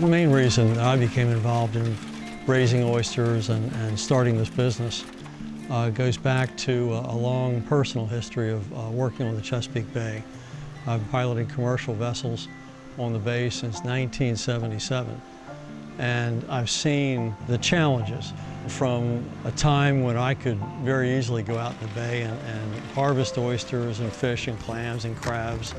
The main reason I became involved in raising oysters and, and starting this business uh, goes back to a, a long personal history of uh, working on the Chesapeake Bay. I've piloted commercial vessels on the bay since 1977 and I've seen the challenges from a time when I could very easily go out in the bay and, and harvest oysters and fish and clams and crabs.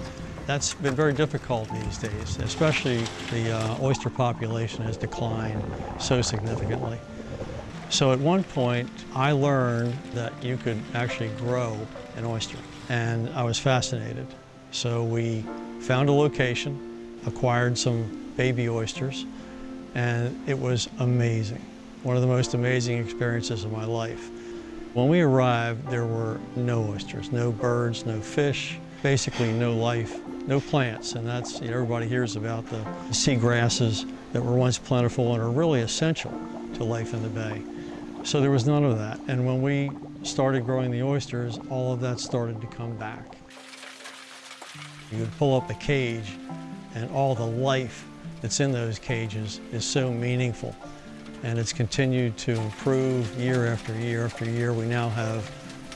That's been very difficult these days, especially the uh, oyster population has declined so significantly. So at one point, I learned that you could actually grow an oyster, and I was fascinated. So we found a location, acquired some baby oysters, and it was amazing. One of the most amazing experiences of my life. When we arrived, there were no oysters, no birds, no fish, basically no life, no plants, and that's, you know, everybody hears about the sea grasses that were once plentiful and are really essential to life in the bay. So there was none of that, and when we started growing the oysters, all of that started to come back. You would pull up the cage and all the life that's in those cages is so meaningful. And it's continued to improve year after year after year. We now have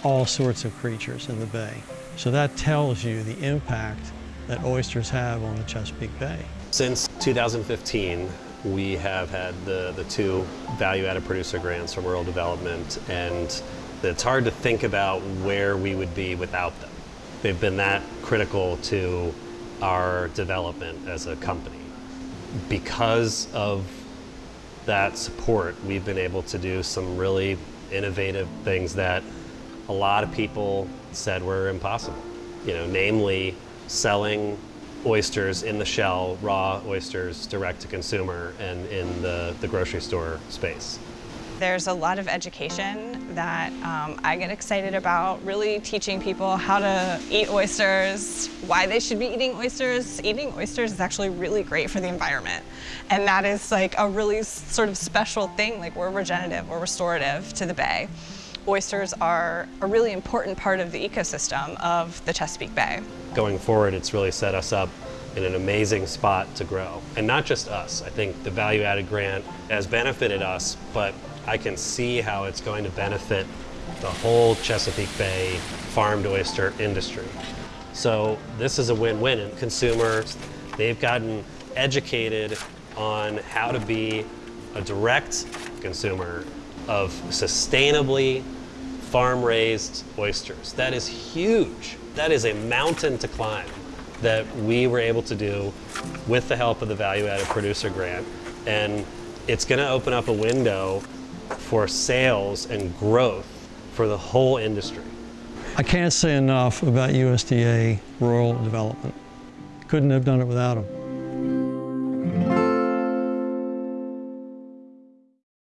all sorts of creatures in the bay. So that tells you the impact that oysters have on the Chesapeake Bay. Since 2015, we have had the, the two value-added producer grants from Rural Development, and it's hard to think about where we would be without them. They've been that critical to our development as a company because of that support, we've been able to do some really innovative things that a lot of people said were impossible. You know, namely selling oysters in the shell, raw oysters direct to consumer and in the, the grocery store space. There's a lot of education that um, I get excited about, really teaching people how to eat oysters, why they should be eating oysters. Eating oysters is actually really great for the environment. And that is like a really sort of special thing, like we're regenerative, we're restorative to the bay. Oysters are a really important part of the ecosystem of the Chesapeake Bay. Going forward, it's really set us up in an amazing spot to grow. And not just us. I think the value added grant has benefited us, but I can see how it's going to benefit the whole Chesapeake Bay farmed oyster industry. So this is a win-win. Consumers, they've gotten educated on how to be a direct consumer of sustainably farm-raised oysters. That is huge. That is a mountain to climb that we were able to do with the help of the value-added producer grant. And it's going to open up a window for sales and growth for the whole industry. I can't say enough about USDA rural development. Couldn't have done it without them.